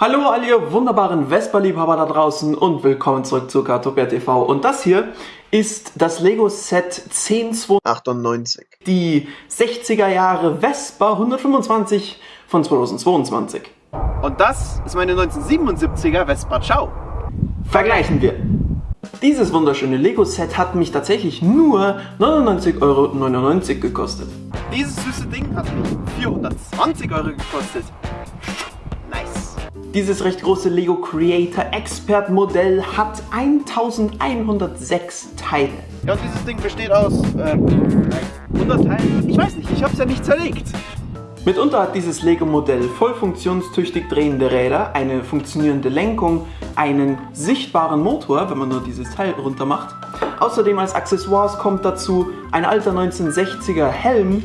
Hallo all ihr wunderbaren Vespa-Liebhaber da draußen und willkommen zurück zu Kartopia TV. Und das hier ist das Lego Set 10298. Die 60er Jahre Vespa 125 von 2022. Und das ist meine 1977er Vespa Ciao. Vergleichen wir. Dieses wunderschöne Lego Set hat mich tatsächlich nur 99,99 Euro gekostet. Dieses süße Ding hat mich 420 Euro gekostet. Dieses recht große Lego Creator Expert Modell hat 1106 Teile. Ja, und dieses Ding besteht aus äh, 100 Teilen. Ich weiß nicht, ich habe es ja nicht zerlegt. Mitunter hat dieses Lego-Modell voll funktionstüchtig drehende Räder, eine funktionierende Lenkung, einen sichtbaren Motor, wenn man nur dieses Teil runter macht. Außerdem als Accessoires kommt dazu ein alter 1960er Helm,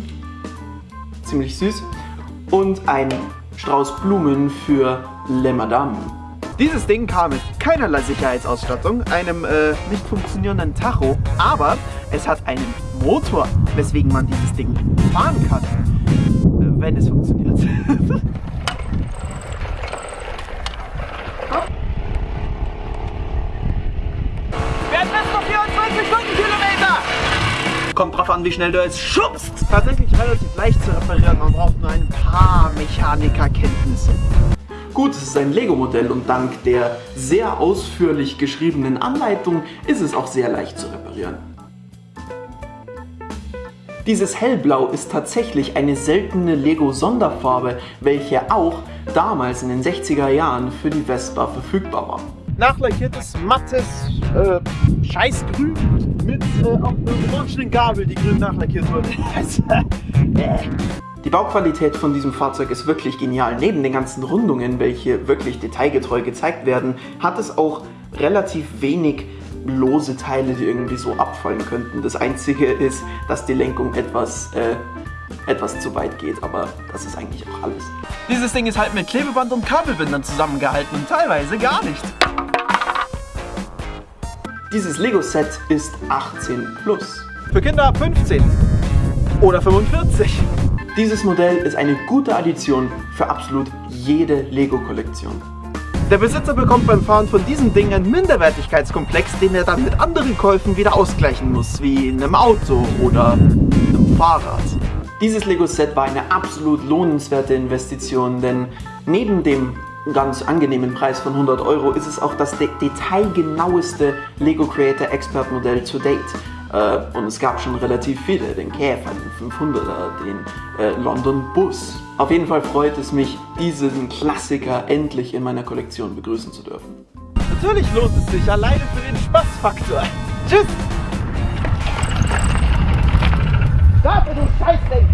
ziemlich süß, und ein Strauß Blumen für Le Madame. Dieses Ding kam mit keinerlei Sicherheitsausstattung, einem äh, nicht funktionierenden Tacho, aber es hat einen Motor, weswegen man dieses Ding fahren kann, äh, wenn es funktioniert. Kommt drauf an, wie schnell du es schubst. Tatsächlich relativ leicht zu reparieren. Man braucht nur ein paar Mechanikerkenntnisse. Gut, es ist ein Lego-Modell und dank der sehr ausführlich geschriebenen Anleitung ist es auch sehr leicht zu reparieren. Dieses Hellblau ist tatsächlich eine seltene Lego-Sonderfarbe, welche auch damals in den 60er Jahren für die Vespa verfügbar war nachlackiertes, mattes äh, Scheißgrün mit äh, auch einer orangenen Gabel, die grün nachlackiert wurde. Die Bauqualität von diesem Fahrzeug ist wirklich genial. Neben den ganzen Rundungen, welche wirklich detailgetreu gezeigt werden, hat es auch relativ wenig lose Teile, die irgendwie so abfallen könnten. Das einzige ist, dass die Lenkung etwas, äh, etwas zu weit geht, aber das ist eigentlich auch alles. Dieses Ding ist halt mit Klebeband und Kabelbindern zusammengehalten und teilweise gar nicht. Dieses Lego-Set ist 18 plus. Für Kinder ab 15 oder 45. Dieses Modell ist eine gute Addition für absolut jede Lego-Kollektion. Der Besitzer bekommt beim Fahren von diesem Ding einen Minderwertigkeitskomplex, den er dann mit anderen Käufen wieder ausgleichen muss, wie in einem Auto oder einem Fahrrad. Dieses Lego-Set war eine absolut lohnenswerte Investition, denn neben dem ganz angenehmen Preis von 100 Euro ist es auch das de detailgenaueste Lego Creator Expert Modell to date. Äh, und es gab schon relativ viele, den Käfer, den 500er, den äh, London Bus. Auf jeden Fall freut es mich, diesen Klassiker endlich in meiner Kollektion begrüßen zu dürfen. Natürlich lohnt es sich, alleine für den Spaßfaktor. Tschüss! Dafür, du Scheißding!